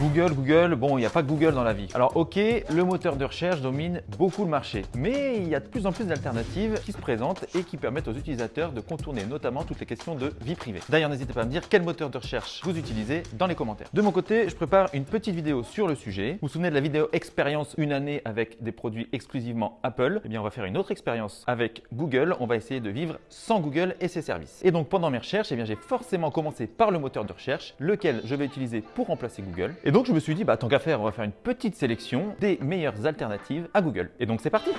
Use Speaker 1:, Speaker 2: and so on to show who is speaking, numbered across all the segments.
Speaker 1: Google, Google, bon, il n'y a pas que Google dans la vie. Alors ok, le moteur de recherche domine beaucoup le marché, mais il y a de plus en plus d'alternatives qui se présentent et qui permettent aux utilisateurs de contourner notamment toutes les questions de vie privée. D'ailleurs, n'hésitez pas à me dire quel moteur de recherche vous utilisez dans les commentaires. De mon côté, je prépare une petite vidéo sur le sujet. Vous vous souvenez de la vidéo expérience une année avec des produits exclusivement Apple? Eh bien, on va faire une autre expérience avec Google. On va essayer de vivre sans Google et ses services. Et donc, pendant mes recherches, eh bien, j'ai forcément commencé par le moteur de recherche, lequel je vais utiliser pour remplacer Google. Donc, je me suis dit, bah, tant qu'à faire, on va faire une petite sélection des meilleures alternatives à Google. Et donc, c'est parti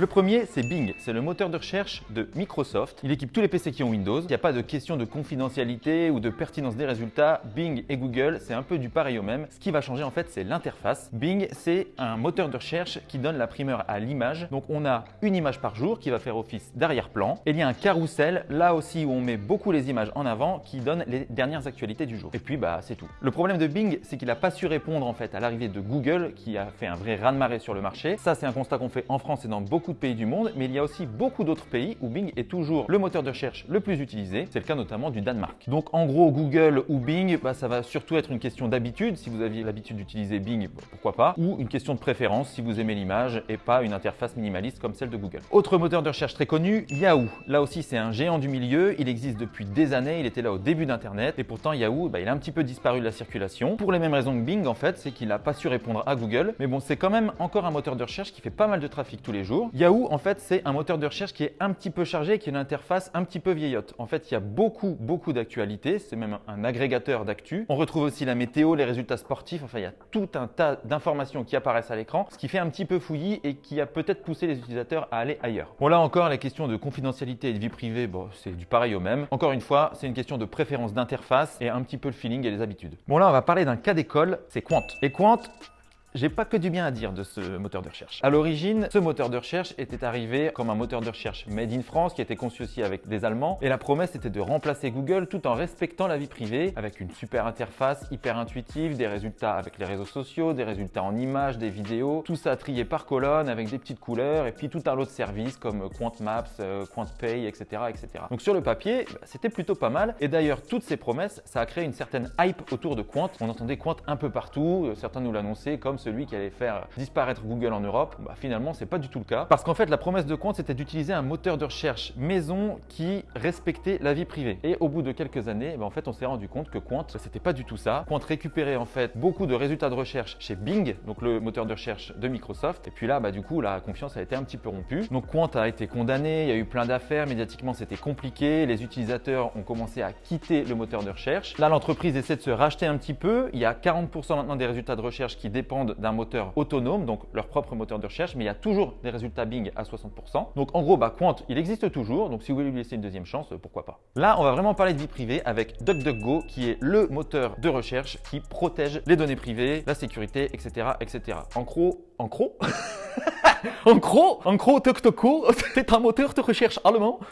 Speaker 1: Le premier, c'est Bing. C'est le moteur de recherche de Microsoft. Il équipe tous les PC qui ont Windows. Il n'y a pas de question de confidentialité ou de pertinence des résultats. Bing et Google, c'est un peu du pareil au même. Ce qui va changer en fait, c'est l'interface. Bing, c'est un moteur de recherche qui donne la primeur à l'image. Donc on a une image par jour qui va faire office d'arrière-plan. Et il y a un carrousel, là aussi où on met beaucoup les images en avant, qui donne les dernières actualités du jour. Et puis bah c'est tout. Le problème de Bing, c'est qu'il n'a pas su répondre en fait à l'arrivée de Google, qui a fait un vrai raz-de-marée sur le marché. Ça, c'est un constat qu'on fait en France et dans beaucoup de pays du monde, mais il y a aussi beaucoup d'autres pays où Bing est toujours le moteur de recherche le plus utilisé. C'est le cas notamment du Danemark. Donc en gros, Google ou Bing, bah, ça va surtout être une question d'habitude. Si vous aviez l'habitude d'utiliser Bing, pourquoi pas, ou une question de préférence si vous aimez l'image et pas une interface minimaliste comme celle de Google. Autre moteur de recherche très connu, Yahoo. Là aussi, c'est un géant du milieu. Il existe depuis des années. Il était là au début d'Internet et pourtant Yahoo, bah, il a un petit peu disparu de la circulation. Pour les mêmes raisons que Bing, en fait, c'est qu'il n'a pas su répondre à Google. Mais bon, c'est quand même encore un moteur de recherche qui fait pas mal de trafic tous les jours. Yahoo, en fait, c'est un moteur de recherche qui est un petit peu chargé, qui a une interface un petit peu vieillotte. En fait, il y a beaucoup, beaucoup d'actualités. C'est même un agrégateur d'actu. On retrouve aussi la météo, les résultats sportifs. Enfin, il y a tout un tas d'informations qui apparaissent à l'écran, ce qui fait un petit peu fouillis et qui a peut-être poussé les utilisateurs à aller ailleurs. Bon, là encore, la question de confidentialité et de vie privée, c'est du pareil au même. Encore une fois, c'est une question de préférence d'interface et un petit peu le feeling et les habitudes. Bon, là, on va parler d'un cas d'école, c'est Quant. Et Quant, j'ai pas que du bien à dire de ce moteur de recherche. À l'origine, ce moteur de recherche était arrivé comme un moteur de recherche made in France qui était conçu aussi avec des Allemands et la promesse était de remplacer Google tout en respectant la vie privée avec une super interface hyper intuitive, des résultats avec les réseaux sociaux, des résultats en images, des vidéos, tout ça trié par colonne avec des petites couleurs et puis tout un lot de services comme Quant Maps, euh, Quant Pay, etc. etc. Donc sur le papier, bah, c'était plutôt pas mal et d'ailleurs toutes ces promesses, ça a créé une certaine hype autour de Quant. On entendait Quant un peu partout, euh, certains nous l'annonçaient comme celui qui allait faire disparaître Google en Europe, bah, finalement, c'est pas du tout le cas. Parce qu'en fait, la promesse de compte, c'était d'utiliser un moteur de recherche maison qui respectait la vie privée. Et au bout de quelques années, bah, en fait, on s'est rendu compte que Quant, c'était pas du tout ça. Quant récupérait en fait beaucoup de résultats de recherche chez Bing, donc le moteur de recherche de Microsoft. Et puis là, bah, du coup, la confiance a été un petit peu rompue. Donc Quant a été condamné, il y a eu plein d'affaires, médiatiquement, c'était compliqué. Les utilisateurs ont commencé à quitter le moteur de recherche. Là, l'entreprise essaie de se racheter un petit peu. Il y a 40% maintenant des résultats de recherche qui dépendent d'un moteur autonome, donc leur propre moteur de recherche, mais il y a toujours des résultats Bing à 60%. Donc en gros, bah, Quant, il existe toujours, donc si vous voulez lui laisser une deuxième chance, pourquoi pas. Là, on va vraiment parler de vie privée avec DuckDuckGo, qui est le moteur de recherche qui protège les données privées, la sécurité, etc. etc. En gros, en gros En gros, en gros, DuckDuckGo, c'est un moteur de recherche allemand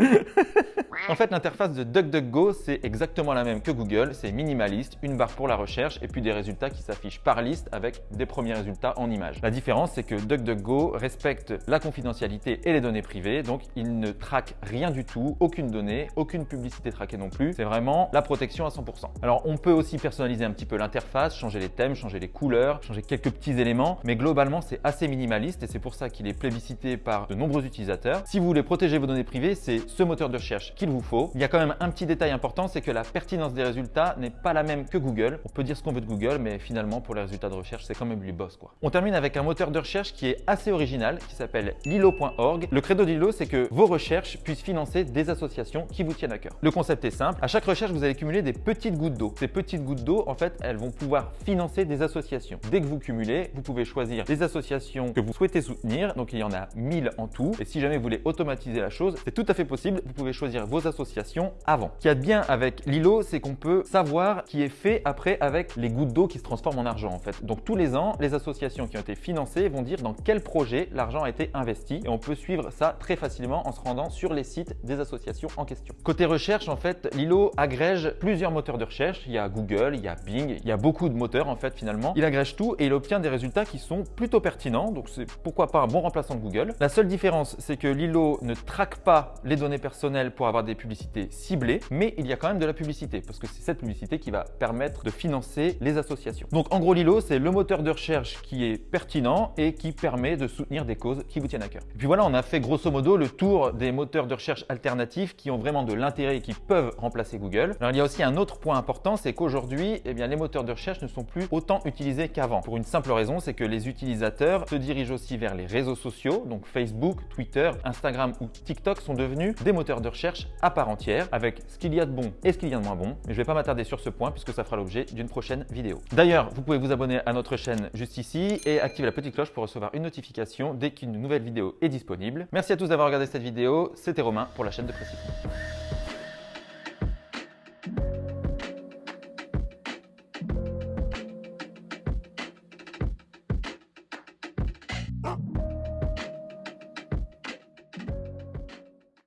Speaker 1: En fait, l'interface de DuckDuckGo, c'est exactement la même que Google. C'est minimaliste, une barre pour la recherche et puis des résultats qui s'affichent par liste avec des premiers résultats en images. La différence, c'est que DuckDuckGo respecte la confidentialité et les données privées, donc il ne traque rien du tout, aucune donnée, aucune publicité traquée non plus. C'est vraiment la protection à 100%. Alors, on peut aussi personnaliser un petit peu l'interface, changer les thèmes, changer les couleurs, changer quelques petits éléments, mais globalement, c'est assez minimaliste et c'est pour ça qu'il est plébiscité par de nombreux utilisateurs. Si vous voulez protéger vos données privées, c'est ce moteur de recherche qu'il vous faut. Il y a quand même un petit détail important, c'est que la pertinence des résultats n'est pas la même que Google. On peut dire ce qu'on veut de Google, mais finalement, pour les résultats de recherche, c'est quand même lui boss. Quoi. On termine avec un moteur de recherche qui est assez original, qui s'appelle lilo.org. Le credo de Lilo, c'est que vos recherches puissent financer des associations qui vous tiennent à cœur. Le concept est simple. À chaque recherche, vous allez cumuler des petites gouttes d'eau. Ces petites gouttes d'eau, en fait, elles vont pouvoir financer des associations. Dès que vous cumulez, vous pouvez choisir des associations que vous souhaitez soutenir. Donc, il y en a 1000 en tout. Et si jamais vous voulez automatiser la chose, c'est tout à fait possible. Vous pouvez choisir vos associations avant. Ce qu'il y a de bien avec Lilo, c'est qu'on peut savoir qui est fait après avec les gouttes d'eau qui se transforment en argent en fait. Donc tous les ans, les associations qui ont été financées vont dire dans quel projet l'argent a été investi et on peut suivre ça très facilement en se rendant sur les sites des associations en question. Côté recherche, en fait, Lilo agrège plusieurs moteurs de recherche. Il y a Google, il y a Bing, il y a beaucoup de moteurs en fait finalement. Il agrège tout et il obtient des résultats qui sont plutôt pertinents donc c'est pourquoi pas un bon remplaçant de Google. La seule différence, c'est que Lilo ne traque pas les données personnelles pour avoir des publicités ciblées, mais il y a quand même de la publicité, parce que c'est cette publicité qui va permettre de financer les associations. Donc en gros, Lilo, c'est le moteur de recherche qui est pertinent et qui permet de soutenir des causes qui vous tiennent à cœur. Et puis voilà, on a fait grosso modo le tour des moteurs de recherche alternatifs qui ont vraiment de l'intérêt et qui peuvent remplacer Google. Alors il y a aussi un autre point important, c'est qu'aujourd'hui, eh bien, les moteurs de recherche ne sont plus autant utilisés qu'avant. Pour une simple raison, c'est que les utilisateurs se dirigent aussi vers les réseaux sociaux, donc Facebook, Twitter, Instagram ou TikTok sont devenus des moteurs de recherche à part entière, avec ce qu'il y a de bon et ce qu'il y a de moins bon. Mais je ne vais pas m'attarder sur ce point puisque ça fera l'objet d'une prochaine vidéo. D'ailleurs, vous pouvez vous abonner à notre chaîne juste ici et activer la petite cloche pour recevoir une notification dès qu'une nouvelle vidéo est disponible. Merci à tous d'avoir regardé cette vidéo. C'était Romain pour la chaîne de Précision.